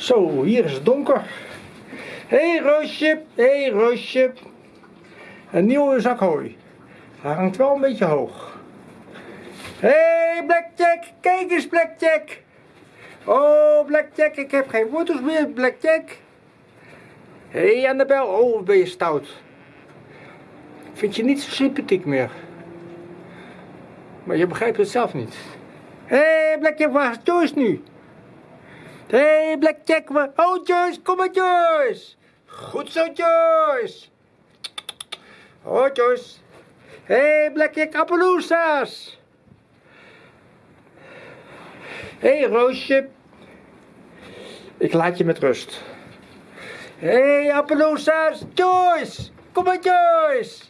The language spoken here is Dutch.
Zo, hier is het donker. Hé hey, Roosje, hé hey, Roosje. Een nieuwe zak hooi. Hij hangt wel een beetje hoog. Hé hey, Blackjack, kijk eens Blackjack. Oh Blackjack, ik heb geen foto's meer Blackjack. Hé hey, Annabel, oh ben je stout. Vind je niet zo sympathiek meer. Maar je begrijpt het zelf niet. Hé hey, Blackjack, waar is Joyce nu? Hey, Blackjack, waar... Oh Joyce, kom maar Joyce. Goed zo Joyce. Oh Joyce. Hey, Blackjack, Appaloosa's. Hey, Roosje. Ik laat je met rust. Hey, Appaloosa's, Joyce. Kom maar Joyce.